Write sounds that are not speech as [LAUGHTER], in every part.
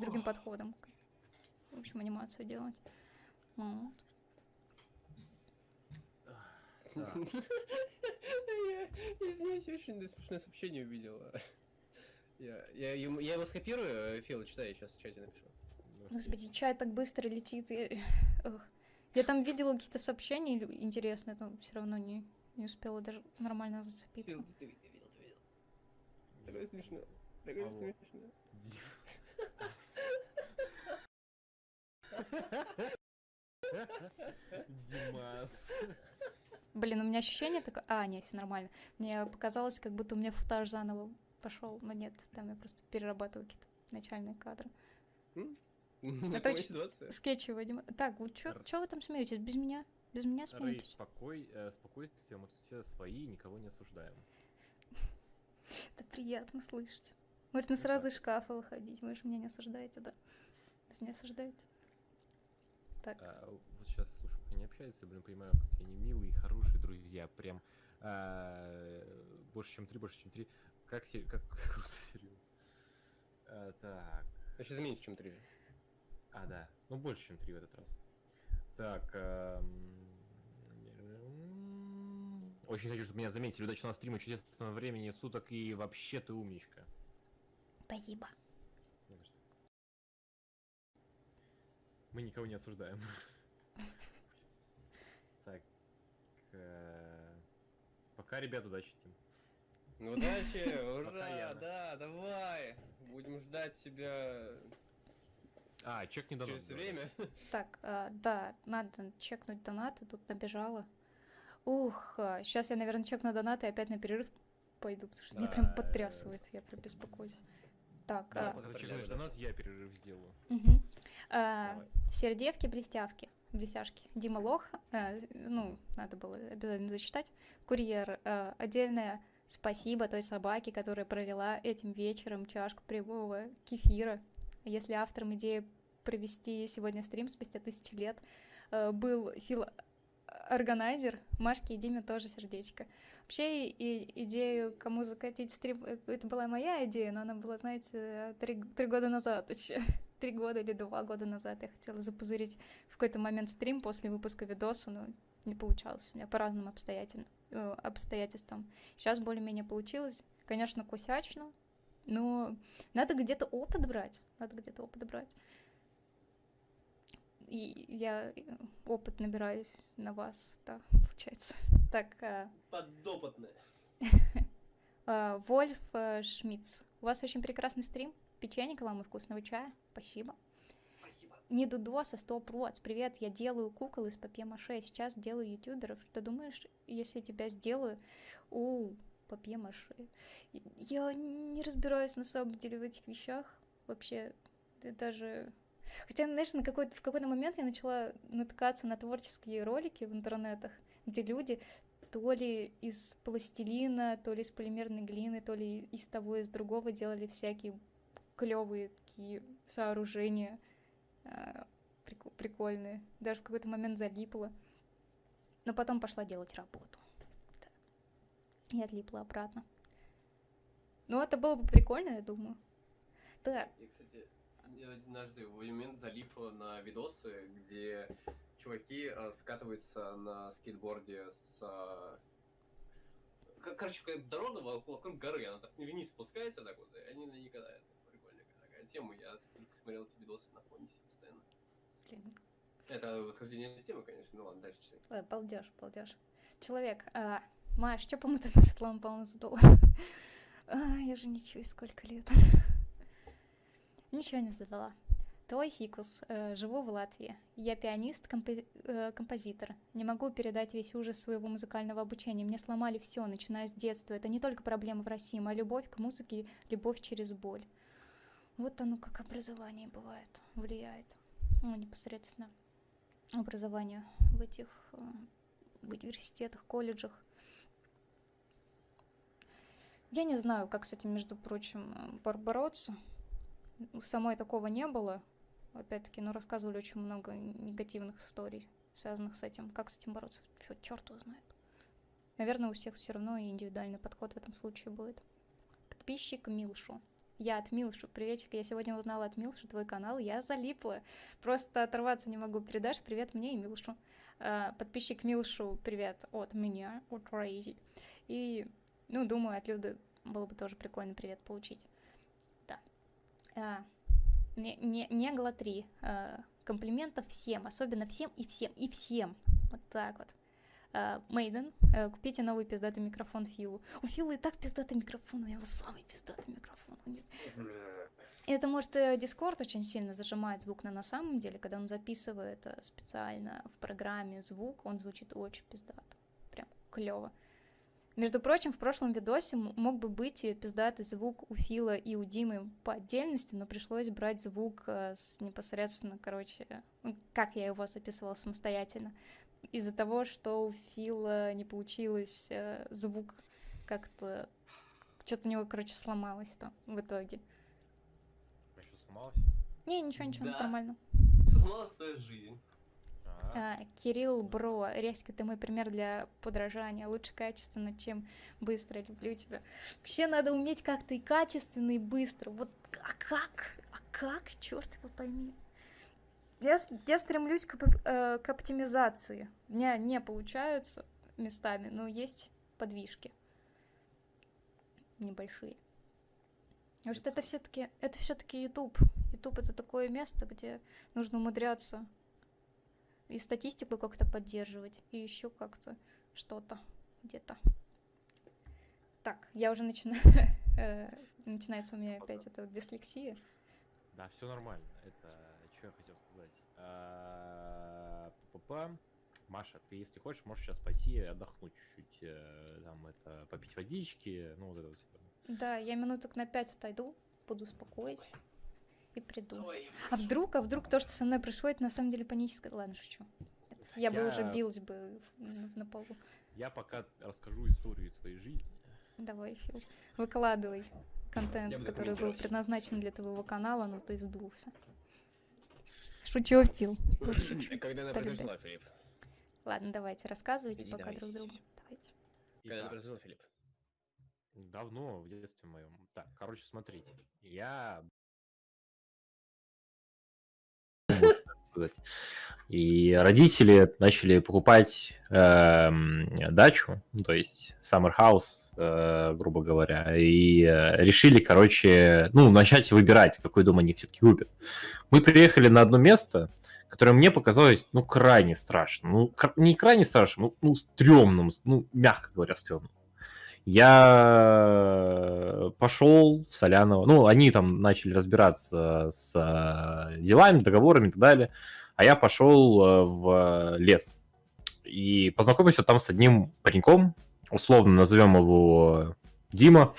другим подходом. В общем, анимацию делать. Вот. Так. Я, извиняюсь, очень смешное сообщение увидел. Я, я, ему- я его скопирую, Фил, читай, я сейчас в чате напишу. Господи, чай так быстро летит. Я. Я там видела какие-то сообщения интересные, но все равно не, не успела даже нормально зацепиться. Фил, ты видел, ты видел. Такое смешно. Такое смешно. Димас. Блин, у меня ощущение такое... А, нет, все нормально. Мне показалось, как будто у меня футаж заново пошел, но нет, там я просто перерабатываю какие-то начальные кадры. Точно. ситуация. Скетчевая анима- Так, вы чё вы там смеетесь? Без меня? Без меня Рэй, смеетесь? спокой, э, спокойствие, мы тут все свои, никого не осуждаем. [LAUGHS] Это приятно слышать. Можно сразу из шкафа выходить. Вы же меня не осуждаете, да? Не осуждаете? Так, А, вот сейчас слушаю, как они общаются, я, блин, понимаю, какие они милые, хорошие друзья, прям а, больше, чем три, больше, чем три. Как, се- как, как [LAUGHS] круто, серьезно. А, так, Значит, это меньше, чем три. а, да, ну больше, чем три в этот раз. Так, очень хочу, чтобы меня заметили. Удачного стрима, чудесного времени суток и вообще ты умничка. спасибо. Не за что. Мы никого не осуждаем. [LAUGHS] Так. э, Пока, ребят, удачи, Тим. Ну, удачи, [LAUGHS] ура, да, давай. Будем ждать тебя А, чек не донат. через время. Так, а, да, надо чекнуть донаты, тут набежала. Ух, сейчас я, наверное, чекну донаты и опять на перерыв пойду, потому что меня прям э, потрясывает, я прям беспокоюсь. Так, Да, а, да. донат, я перерыв сделаю. мгм. А. Сердевки, блестявки, блестяшки. Дима Лох, э, ну, надо было обязательно зачитать. Курьер, э, отдельное спасибо той собаке, которая пролила этим вечером чашку прямого кефира. Если автором идеи провести сегодня стрим спустя тысячи лет э, был Фил Органайзер, Машке и Диме тоже сердечко. Вообще и идею, кому закатить стрим, э, это была моя идея, но она была, знаете, три, три года назад еще. [LAUGHS] Три года или два года назад я хотела запузырить в какой-то момент стрим после выпуска видоса, но не получалось у меня по разным обстоятельным, э, обстоятельствам. Сейчас более-менее получилось. Конечно, косячно, но надо где-то опыт брать. Надо где-то опыт брать. И я э, опыт набираюсь на вас, да, получается. [LAUGHS] Так, а, Подопытная. а, [LAUGHS] Вольф э, Шмидц, у вас очень прекрасный стрим. Печенька вам и вкусного чая. Спасибо. Спасибо. Не Дудоса, 100 проц. Привет, я делаю кукол из папье-маше. Сейчас делаю ютуберов. Что думаешь, если тебя сделаю? У, папье-маше. Я не разбираюсь на самом деле в этих вещах. Вообще, я даже... Хотя, знаешь, на какой в какой-то момент я начала натыкаться на творческие ролики в интернетах, где люди то ли из пластилина, то ли из полимерной глины, то ли из того, из другого делали всякие клевые такие сооружения прику- прикольные. Даже в какой-то момент залипла. Но потом пошла делать работу. Да. И отлипла обратно. Ну, это было бы прикольно, я думаю. Так, Я, кстати, однажды в момент залипла на видосы, где чуваки э, скатываются на скейтборде с... э, к- Короче, дорога во- вокруг горы, она так вниз спускается так вот, и они на ней катаются. Прикольная такая тема, я только смотрел эти видосы на фоне себе постоянно. блин, Это восхождение темы, конечно, ну ладно, дальше читай. Ой, балдеж, балдеж. Человек, а, Маш, что по-моему ты на Светлану Павловну задала? [LAUGHS] А, я же не чую, сколько лет. [LAUGHS] Ничего не задала. Твой фикус. Э, живу в Латвии. Я пианист, компози- э, композитор. Не могу передать весь ужас своего музыкального обучения. Мне сломали все, начиная с детства. Это не только проблема в России, моя любовь к музыке, любовь через боль. Вот оно как образование бывает, влияет. Ну, непосредственно образование в этих э, в университетах, колледжах. Я не знаю, как с этим, между прочим, бор- бороться. У самой такого не было. Опять-таки, ну, рассказывали очень много негативных историй, связанных с этим. Как с этим бороться? Фу, черт его знает. Наверное, у всех все равно индивидуальный подход в этом случае будет. Подписчик Милшу. Я от Милшу. Приветик, я сегодня узнала от Милши твой канал, я залипла. Просто оторваться не могу. Передашь привет мне и Милшу. А, подписчик Милшу, привет от меня, от Рейзи. И, ну, думаю, от Люды было бы тоже прикольно привет получить. А, не, не, не глотри. А, комплиментов всем, особенно всем и всем, и всем. Вот так вот. Мейден, uh, uh, купите новый пиздатый микрофон Филу. У Фила и так пиздатый микрофон, у него самый пиздатый микрофон. Это может Discord очень сильно зажимает звук, но на самом деле, когда он записывает э, специально в программе звук, он звучит очень пиздато. Прям клево. Между прочим, в прошлом видосе мог бы быть пиздатый звук у Фила и у Димы по отдельности, но пришлось брать звук э, с непосредственно, короче, как я его записывала самостоятельно из-за того, что у Фила не получилось э, звук как-то... Что-то у него, короче, сломалось там в итоге. А что, сломалось? Не, ничего, ничего, Да. нормально. Сломала свою жизнь. А, Кирилл Бро, резко ты мой пример для подражания. Лучше качественно, чем быстро. Люблю тебя. Вообще надо уметь как-то и качественно, и быстро. Вот а как? А как? Черт его пойми. Я, я стремлюсь к, э, к оптимизации. У меня не получаются местами, но есть подвижки. Небольшие. Потому что это все-таки это все-таки YouTube. YouTube это такое место, где нужно умудряться и статистику как-то поддерживать, и еще как-то что-то где-то. Так, я уже начинаю. [LAUGHS] э, Начинается у меня опять эта дислексия. Да, все нормально. Это что я хотел сказать. А, па-па-па. Маша, ты, если хочешь, можешь сейчас пойти и отдохнуть чуть-чуть, э, там это попить водички, ну вот это вот. Да, я минуток на пять отойду, буду успокоить и приду. Давай. А вдруг, а вдруг то, что со мной происходит, на самом деле паническое... Ладно, шучу. Нет, Я бы уже Я- билась бы на, на полу. Я пока расскажу историю своей жизни. Давай, Фил, выкладывай контент, Я который был предназначен для твоего канала, но ты сдулся. Шучу, Фил. Шучу. Когда она произошла, Филипп? Ладно, давайте, рассказывайте Иди, пока давай, друг другу. Давайте. Когда она Итак, произошла, Филипп? давно, в детстве моем. Так, короче, смотрите. Я... сказать. И родители начали покупать эм, дачу, ну, то есть summer house, э, грубо говоря, и э, решили, короче, ну, начать выбирать, какой дом они все-таки купят. Мы приехали на одно место, которое мне показалось, ну, крайне страшно. Ну, не крайне страшно, ну, ну стрёмным, ну, мягко говоря, стрёмным. Я пошел в Соляново. Ну, они там начали разбираться с э, делами, договорами и так далее. А я пошел э, в лес. И познакомился там с одним пареньком. Условно назовем его Дима.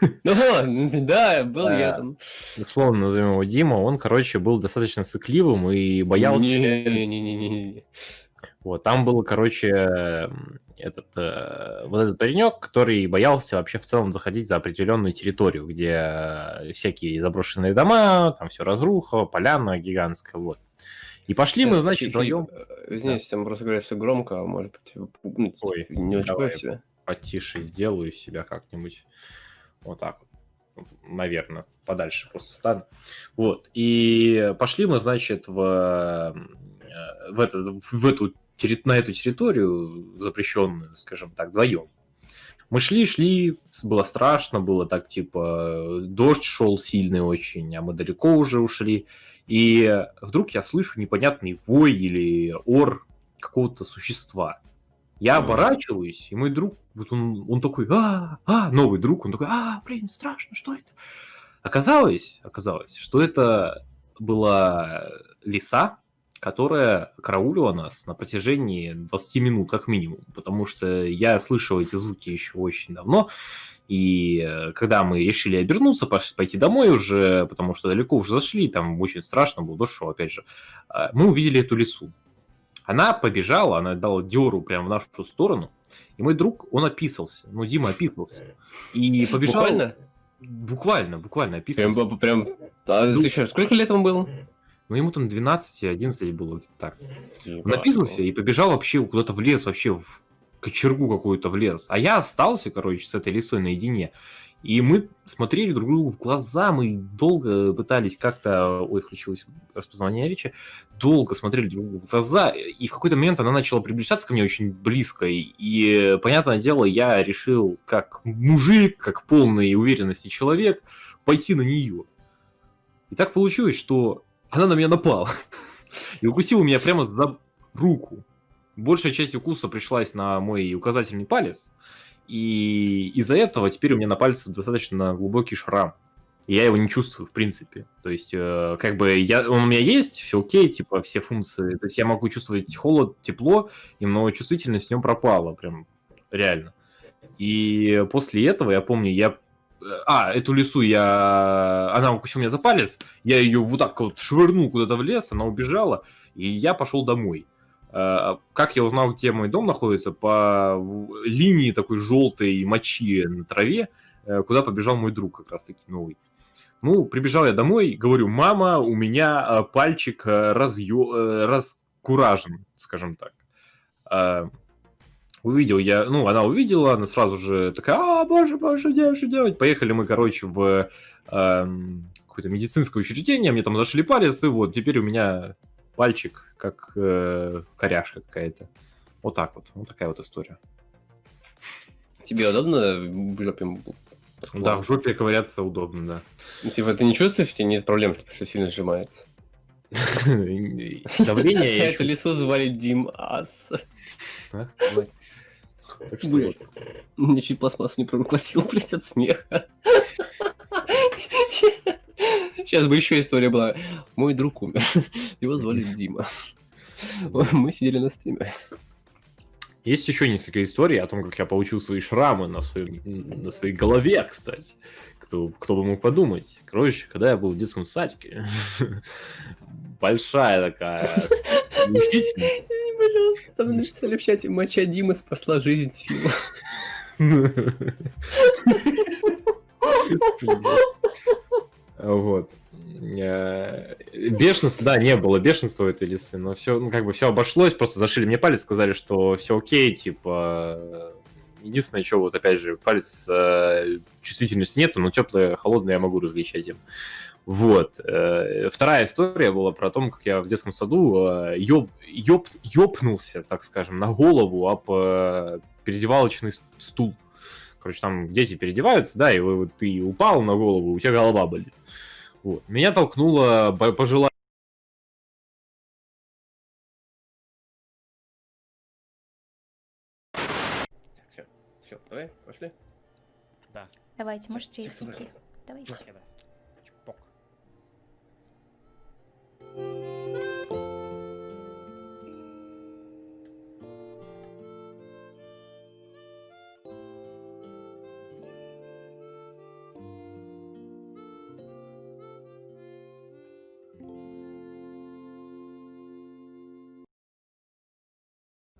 [LAUGHS] Ну, да, был я там. Условно назовем его Дима. Он, короче, был достаточно сыкливым и боялся... Не-не-не-не-не. Вот, там был, короче, этот, э, вот этот паренек, который боялся вообще в целом заходить за определенную территорию, где э, всякие заброшенные дома, там все разруха, поляна гигантская, вот. И пошли мы, Э, значит, Филипп, вдвоем. Извиняюсь, там просто говорят все громко, а может быть, Ой, не очень давай. себя. потише сделаю себя как-нибудь вот так вот, наверное, подальше просто стану. Вот, и пошли мы, значит, в, в, это, в эту, на эту территорию запрещенную, скажем так, вдвоем. Мы шли, шли, было страшно, было так, типа, дождь шел сильный очень, а мы далеко уже ушли. И вдруг я слышу непонятный вой или ор какого-то существа. Я оборачиваюсь, и мой друг, вот он, он такой, а, а, новый друг, он такой, а, блин, страшно, что это? Оказалось, оказалось, что это была лиса, которая караулила нас на протяжении 20 минут как минимум, потому что я слышал эти звуки еще очень давно, и э, когда мы решили обернуться, пойти домой уже, потому что далеко уже зашли, там очень страшно было, дождь шел, опять же, а, мы увидели эту лису. Она побежала, она дала деру прямо в нашу сторону, и мой друг, он описался, ну, Дима описался, и побежал... Буквально? Буквально, буквально Прям, описался. б- прям... А, еще, сколько лет ему было? Ну, ему там 12-11 было где-то так. Он написался и побежал вообще куда-то в лес, вообще в кочергу какую-то в лес. А я остался, короче, с этой лисой наедине. И мы смотрели друг другу в глаза, мы долго пытались как-то... Ой, включилось распознавание речи. Долго смотрели друг другу в глаза, и в какой-то момент она начала приближаться ко мне очень близко. И, понятное дело, я решил, как мужик, как полной уверенности человек, пойти на нее. И так получилось, что она на меня напала. И укусила меня прямо за руку. Большая часть укуса пришлась на мой указательный палец. И из-за этого теперь у меня на пальце достаточно глубокий шрам. И я его не чувствую, в принципе. То есть, э, как бы, я, он у меня есть, все окей, типа, все функции. То есть, я могу чувствовать холод, тепло, и но чувствительность в нем пропала, прям, реально. И после этого, я помню, я... А, эту лесу я... Она укусила меня за палец, я ее вот так вот швырнул куда-то в лес, она убежала, и я пошел домой. Э, Как я узнал, где мой дом находится? По линии такой желтой мочи на траве, э, куда побежал мой друг как раз-таки новый. Ну, прибежал я домой, говорю, мама, у меня э, пальчик разъё... раскуражен, скажем так. Э, Увидел я, ну, она увидела, она сразу же такая, а, боже, боже, делать, что делать? Поехали мы, короче, в эм, какое-то медицинское учреждение, мне там зашли палец, и вот теперь у меня пальчик, как э, коряшка какая-то. Вот так вот, вот такая вот история. Тебе удобно в жопе? Да, в жопе ковыряться удобно, да. Типа, ты не чувствуешь, что нет проблем, типа, что сильно сжимается? [LAUGHS] Давление Это лесу звали Дим Ас. Так что Блядь. Мне чуть пластмассу не проглотил, [LAUGHS] блядь, от смеха. Сейчас бы еще история была. Мой друг умер. Его звали Дима. Мы сидели на стриме. Есть еще несколько историй о том, как я получил свои шрамы на, своем, на своей голове, кстати. Кто, кто бы мог подумать. Короче, когда я был в детском садике, [LAUGHS] большая такая мучительность. [LAUGHS] Пожалуйста, там написали в чате, моча Димы спасла жизнь Фила. Вот. Э, Бешенство, да, не было бешенства у этой лисы, но все, ну, как бы все обошлось, просто зашили мне палец, сказали, что все окей, типа, э, единственное, что вот, опять же, палец э, чувствительности нету, но теплое, холодное я могу различать им. Вот. Э, Вторая история была про то, как я в детском саду э, ёб, ёб, ёпнулся, так скажем, на голову об э, переодевалочный с- стул. Короче, там дети переодеваются, да, и вот ты упал на голову, у тебя голова болит. Вот. Меня толкнула пожилая Все, все, давай, пошли. Давайте, можете идти. Давайте.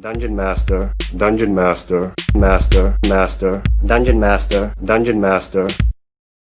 Dungeon Master, Dungeon Master, Master, Master, Dungeon Master, Dungeon Master,